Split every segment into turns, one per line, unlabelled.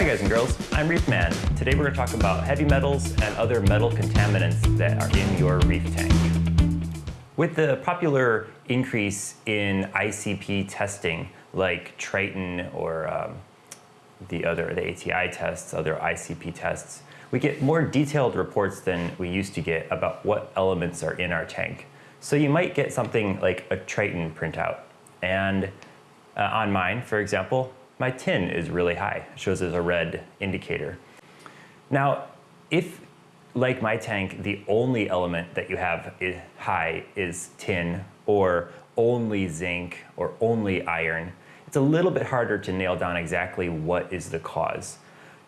Hi guys and girls, I'm Reef Man. Today we're going to talk about heavy metals and other metal contaminants that are in your reef tank. With the popular increase in ICP testing like Triton or um, the other, the ATI tests, other ICP tests, we get more detailed reports than we used to get about what elements are in our tank. So you might get something like a Triton printout. And uh, on mine, for example, my tin is really high. It shows as a red indicator. Now, if, like my tank, the only element that you have is high is tin, or only zinc, or only iron, it's a little bit harder to nail down exactly what is the cause.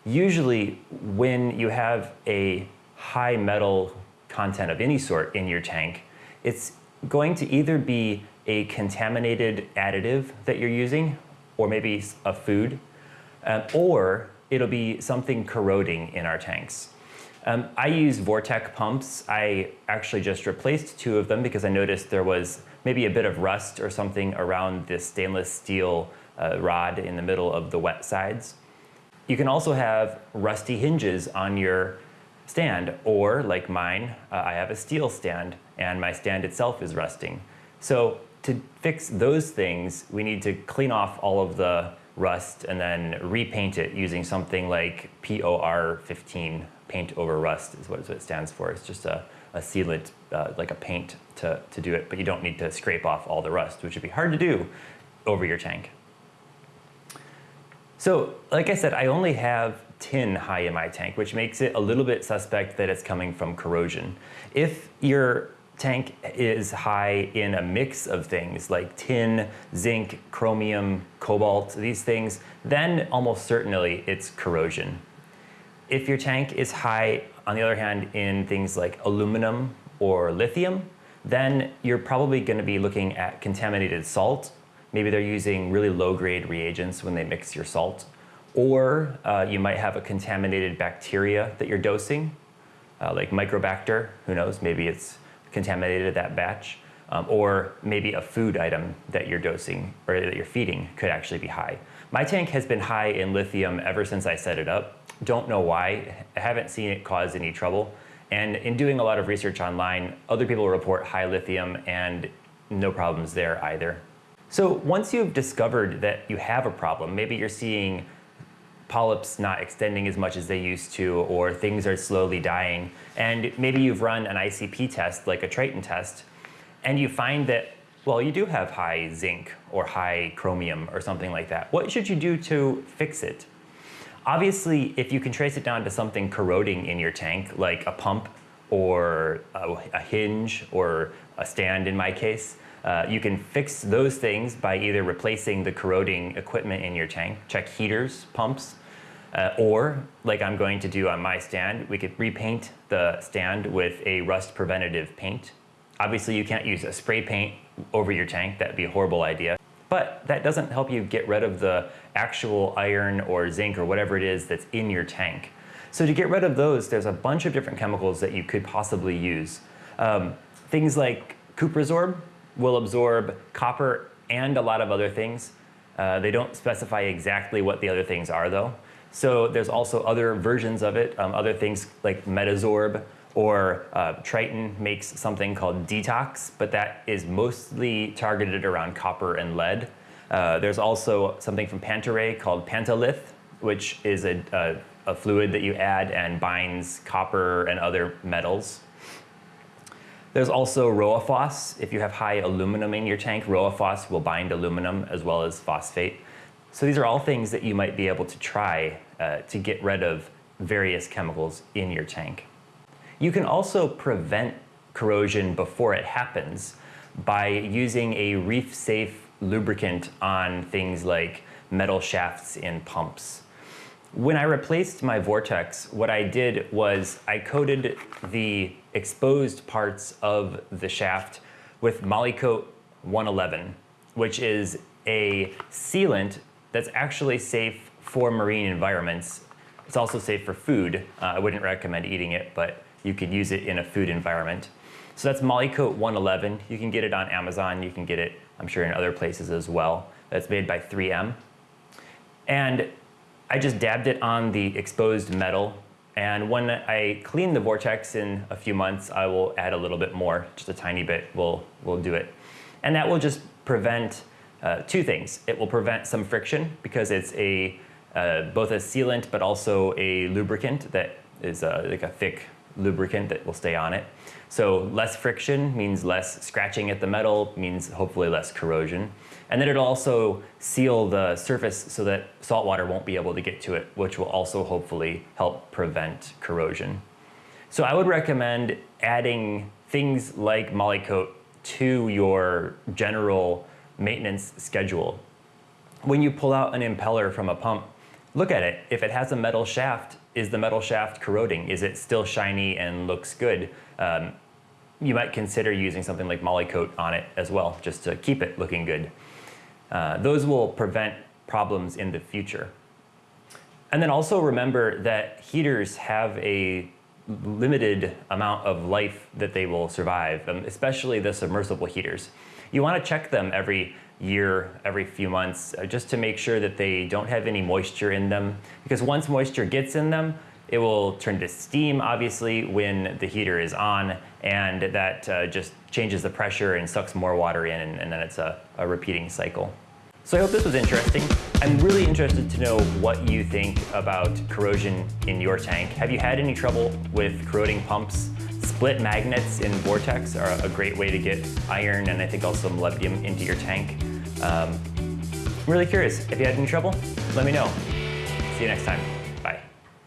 Usually, when you have a high metal content of any sort in your tank, it's going to either be a contaminated additive that you're using, or maybe a food, um, or it'll be something corroding in our tanks. Um, I use VorTech pumps. I actually just replaced two of them because I noticed there was maybe a bit of rust or something around the stainless steel uh, rod in the middle of the wet sides. You can also have rusty hinges on your stand, or like mine, uh, I have a steel stand and my stand itself is rusting. So to fix those things, we need to clean off all of the rust and then repaint it using something like POR15, paint over rust is what it stands for. It's just a, a sealant, uh, like a paint to, to do it, but you don't need to scrape off all the rust, which would be hard to do over your tank. So like I said, I only have tin high in my tank, which makes it a little bit suspect that it's coming from corrosion. If your tank is high in a mix of things like tin, zinc, chromium, cobalt, these things, then almost certainly it's corrosion. If your tank is high, on the other hand, in things like aluminum or lithium, then you're probably going to be looking at contaminated salt. Maybe they're using really low-grade reagents when they mix your salt. Or uh, you might have a contaminated bacteria that you're dosing, uh, like Microbacter, who knows, maybe it's contaminated that batch, um, or maybe a food item that you're dosing or that you're feeding could actually be high. My tank has been high in lithium ever since I set it up. Don't know why. I haven't seen it cause any trouble. And in doing a lot of research online, other people report high lithium and no problems there either. So once you've discovered that you have a problem, maybe you're seeing polyps not extending as much as they used to, or things are slowly dying. And maybe you've run an ICP test, like a Triton test, and you find that, well, you do have high zinc or high chromium or something like that. What should you do to fix it? Obviously, if you can trace it down to something corroding in your tank, like a pump or a, hinge or a stand in my case, uh, you can fix those things by either replacing the corroding equipment in your tank, check heaters, pumps, uh, or, like I'm going to do on my stand, we could repaint the stand with a rust preventative paint. Obviously you can't use a spray paint over your tank, that'd be a horrible idea. But that doesn't help you get rid of the actual iron or zinc or whatever it is that's in your tank. So to get rid of those, there's a bunch of different chemicals that you could possibly use. Um, things like Cuprisorb will absorb copper and a lot of other things. Uh, they don't specify exactly what the other things are though. So there's also other versions of it, um, other things like Metazorb or uh, Triton makes something called Detox, but that is mostly targeted around copper and lead. Uh, there's also something from Panta-Rhei called Pantalith, which is a, a, a fluid that you add and binds copper and other metals. There's also Rowaphos. If you have high aluminum in your tank, Rowaphos will bind aluminum as well as phosphate. So these are all things that you might be able to try uh, to get rid of various chemicals in your tank. You can also prevent corrosion before it happens by using a reef-safe lubricant on things like metal shafts in pumps. When I replaced my VorTechs, what I did was I coated the exposed parts of the shaft with Molykote 111, which is a sealant that's actually safe for marine environments. It's also safe for food. Uh, I wouldn't recommend eating it, but you could use it in a food environment. So that's Molykote 111. You can get it on Amazon. You can get it, I'm sure, in other places as well. That's made by 3M. And I just dabbed it on the exposed metal and when I clean the vortex in a few months, I will add a little bit more, just a tiny bit will, will do it. And that will just prevent uh, two things. It will prevent some friction because it's a uh, both a sealant but also a lubricant that is uh, like a thick lubricant that will stay on it. So less friction means less scratching at the metal, means hopefully less corrosion. And then it'll also seal the surface so that salt water won't be able to get to it, which will also hopefully help prevent corrosion. So I would recommend adding things like Molykote to your general maintenance schedule. When you pull out an impeller from a pump, look at it. If it has a metal shaft, is the metal shaft corroding? Is it still shiny and looks good? Um, you might consider using something like Molykote on it as well, just to keep it looking good. Uh, those will prevent problems in the future. And then also remember that heaters have a limited amount of life that they will survive, um, especially the submersible heaters. You want to check them every year, every few months, uh, just to make sure that they don't have any moisture in them. Because once moisture gets in them, it will turn to steam, obviously, when the heater is on, and that uh, just changes the pressure and sucks more water in, and, and then it's a, a repeating cycle. So I hope this was interesting. I'm really interested to know what you think about corrosion in your tank. Have you had any trouble with corroding pumps? Split magnets in VorTechs are a great way to get iron and I think also molybdenum into your tank. Um, I'm really curious. If you had any trouble, let me know. See you next time.